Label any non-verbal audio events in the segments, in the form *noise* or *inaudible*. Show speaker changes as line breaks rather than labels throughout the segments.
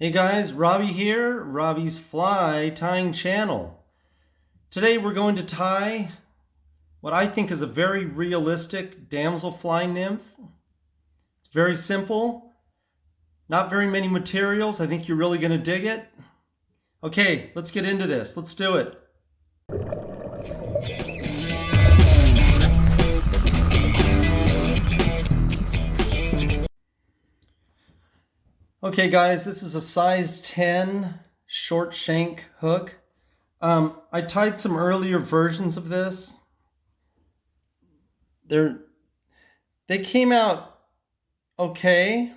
Hey guys, Robbie here, Robbie's Fly Tying Channel. Today we're going to tie what I think is a very realistic damselfly nymph. It's very simple, not very many materials. I think you're really going to dig it. Okay, let's get into this. Let's do it. Okay guys, this is a size 10 short shank hook. Um, I tied some earlier versions of this. They're, they came out okay.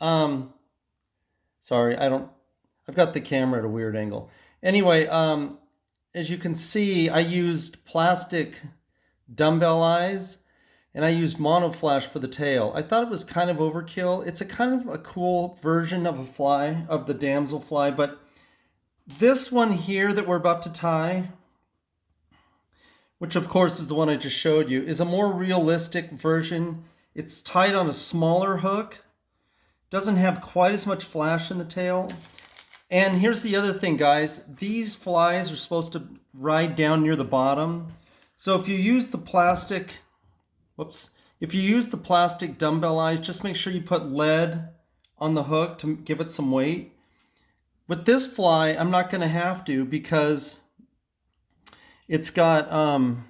Um, sorry, I don't, I've got the camera at a weird angle. Anyway, um, as you can see, I used plastic dumbbell eyes and I used monoflash for the tail. I thought it was kind of overkill. It's a kind of a cool version of a fly, of the damselfly, but this one here that we're about to tie, which of course is the one I just showed you, is a more realistic version. It's tied on a smaller hook, doesn't have quite as much flash in the tail. And here's the other thing, guys. These flies are supposed to ride down near the bottom. So if you use the plastic whoops. If you use the plastic dumbbell eyes, just make sure you put lead on the hook to give it some weight. With this fly, I'm not going to have to because it's got um,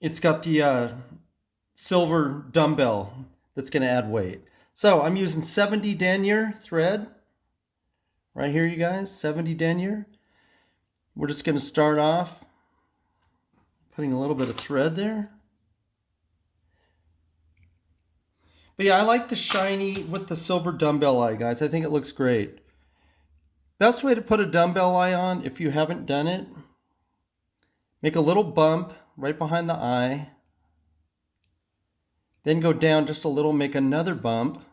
it's got the uh, silver dumbbell that's going to add weight. So I'm using 70 denier thread right here, you guys, 70 denier. We're just going to start off Putting a little bit of thread there. But yeah, I like the shiny with the silver dumbbell eye, guys. I think it looks great. Best way to put a dumbbell eye on, if you haven't done it, make a little bump right behind the eye. Then go down just a little, make another bump.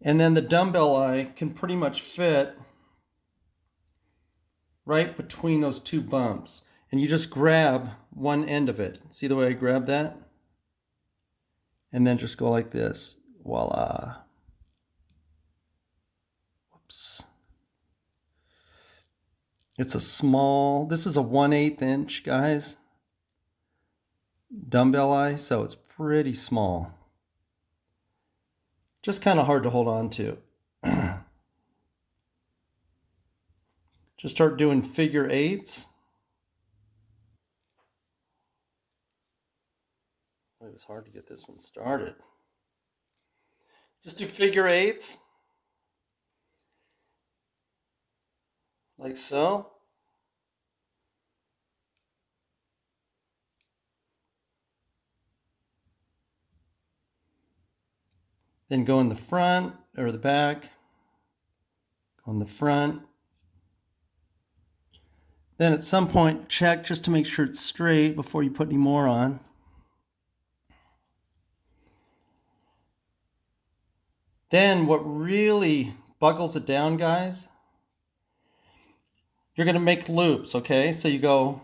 And then the dumbbell eye can pretty much fit right between those two bumps. And you just grab one end of it. See the way I grab that? And then just go like this. Voila. Whoops. It's a small, this is a 1 8 inch, guys. Dumbbell eye, so it's pretty small. Just kind of hard to hold on to. Just start doing figure eights. It was hard to get this one started. Just do figure eights. Like so. Then go in the front or the back, go in the front, then at some point, check just to make sure it's straight before you put any more on. Then what really buckles it down, guys, you're going to make loops, okay? So you go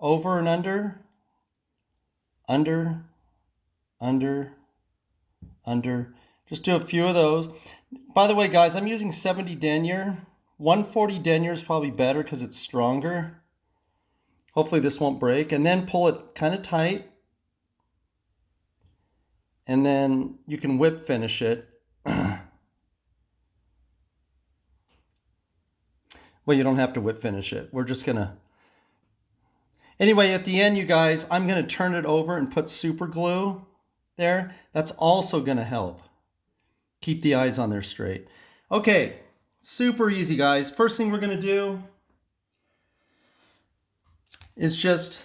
over and under, under, under, under. Just do a few of those. By the way, guys, I'm using 70 denier 140 denier is probably better because it's stronger. Hopefully this won't break. And then pull it kind of tight. And then you can whip finish it. *clears throat* well, you don't have to whip finish it. We're just going to... Anyway, at the end, you guys, I'm going to turn it over and put super glue there. That's also going to help keep the eyes on there straight. Okay, Super easy, guys. First thing we're going to do is just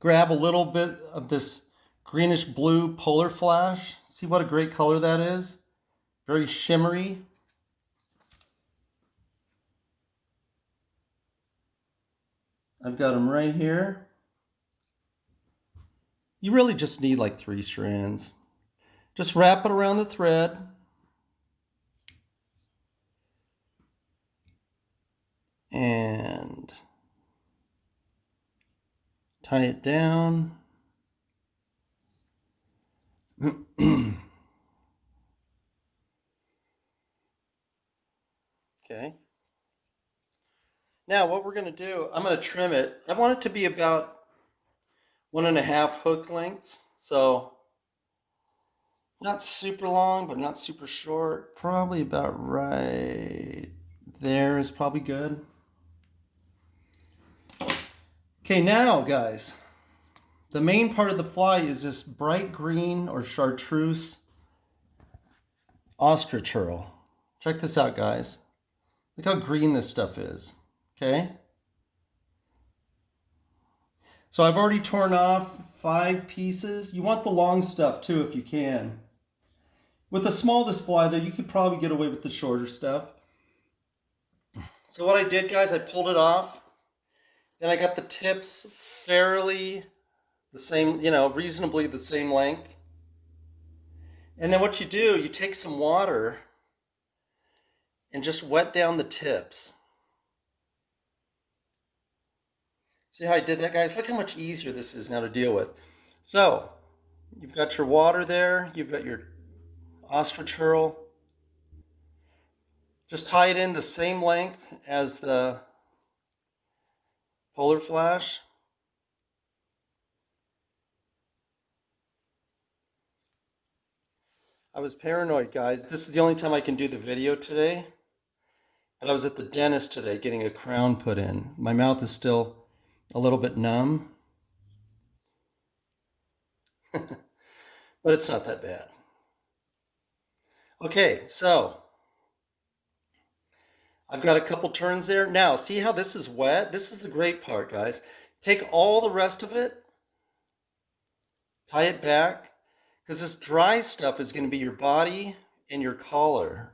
grab a little bit of this greenish blue polar flash. See what a great color that is? Very shimmery. I've got them right here. You really just need like three strands. Just wrap it around the thread. And tie it down. *clears throat* okay. Now what we're going to do, I'm going to trim it. I want it to be about one and a half hook lengths. So not super long, but not super short. Probably about right there is probably good. Okay, now guys, the main part of the fly is this bright green or chartreuse ostrich herl. Check this out, guys. Look how green this stuff is, okay? So I've already torn off five pieces. You want the long stuff too if you can. With the smallest fly though, you could probably get away with the shorter stuff. So what I did guys, I pulled it off. Then I got the tips fairly the same, you know, reasonably the same length. And then what you do, you take some water and just wet down the tips. See how I did that, guys? Look how much easier this is now to deal with. So, you've got your water there, you've got your ostrich herl. Just tie it in the same length as the polar flash. I was paranoid, guys. This is the only time I can do the video today. And I was at the dentist today getting a crown put in. My mouth is still a little bit numb. *laughs* but it's not that bad. Okay, so I've got a couple turns there. Now, see how this is wet? This is the great part, guys. Take all the rest of it, tie it back, because this dry stuff is going to be your body and your collar.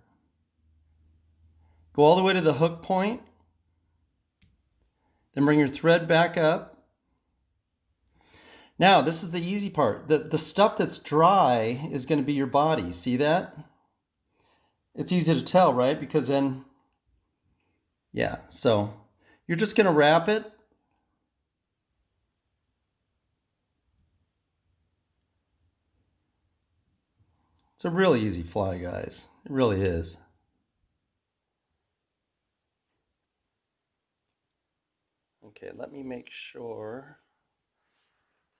Go all the way to the hook point. Then bring your thread back up. Now, this is the easy part. The, the stuff that's dry is going to be your body. See that? It's easy to tell, right? Because then, yeah, so you're just going to wrap it It's a really easy fly, guys. It really is. Okay, let me make sure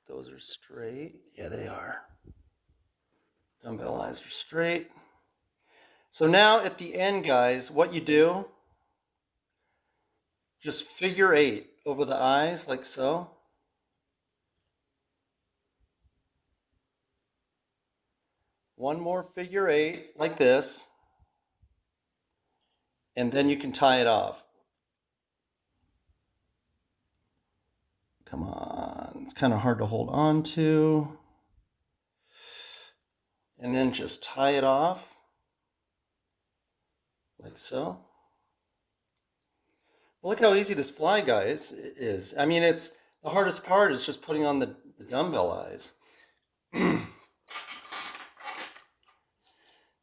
those are straight. Yeah, they are. Dumbbell eyes are straight. So now at the end, guys, what you do, just figure eight over the eyes like so. one more figure eight like this, and then you can tie it off. Come on, it's kind of hard to hold on to. And then just tie it off like so. Look how easy this fly guy is, is. I mean, it's the hardest part is just putting on the, the dumbbell eyes. *clears throat*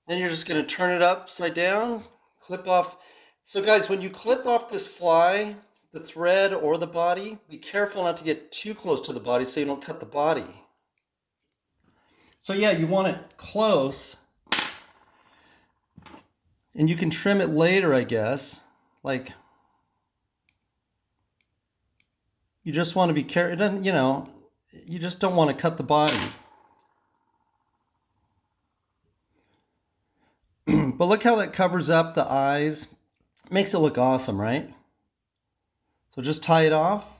Then you're just going to turn it upside down, clip off. So guys, when you clip off this fly, the thread or the body, be careful not to get too close to the body so you don't cut the body. So yeah, you want it close. And you can trim it later, I guess. Like, you just want to be careful. You know, you just don't want to cut the body. *clears throat* but look how that covers up the eyes. Makes it look awesome, right? So just tie it off.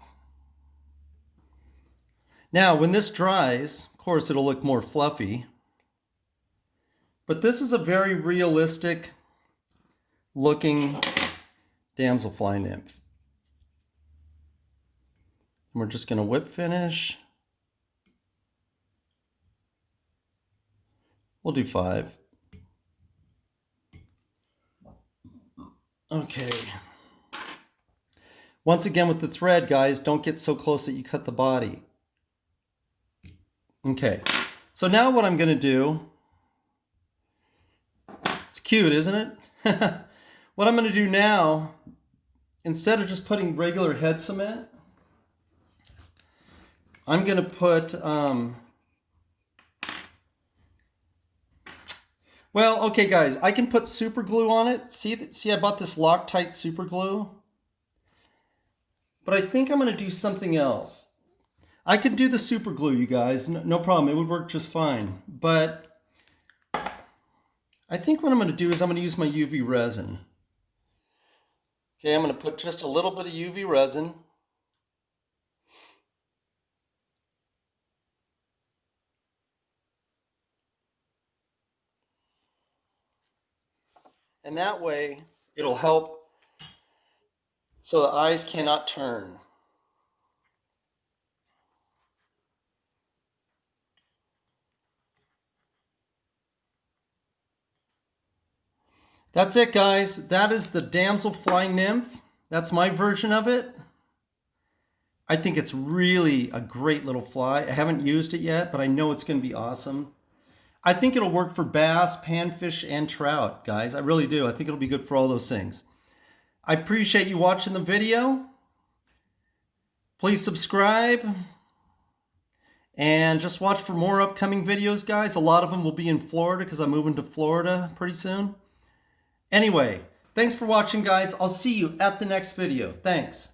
Now, when this dries, of course, it'll look more fluffy. But this is a very realistic looking damselfly nymph. And we're just going to whip finish. We'll do five. Okay. Once again with the thread, guys, don't get so close that you cut the body. Okay, so now what I'm gonna do, it's cute, isn't it? *laughs* what I'm gonna do now, instead of just putting regular head cement, I'm gonna put um, Well, okay, guys, I can put super glue on it. See, see, I bought this Loctite super glue. But I think I'm going to do something else. I could do the super glue, you guys. No, no problem. It would work just fine. But I think what I'm going to do is I'm going to use my UV resin. Okay, I'm going to put just a little bit of UV resin. And that way, it'll help so the eyes cannot turn. That's it, guys. That is the Damselfly Nymph. That's my version of it. I think it's really a great little fly. I haven't used it yet, but I know it's going to be awesome. I think it'll work for bass, panfish, and trout, guys. I really do. I think it'll be good for all those things. I appreciate you watching the video. Please subscribe. And just watch for more upcoming videos, guys. A lot of them will be in Florida because I'm moving to Florida pretty soon. Anyway, thanks for watching, guys. I'll see you at the next video. Thanks.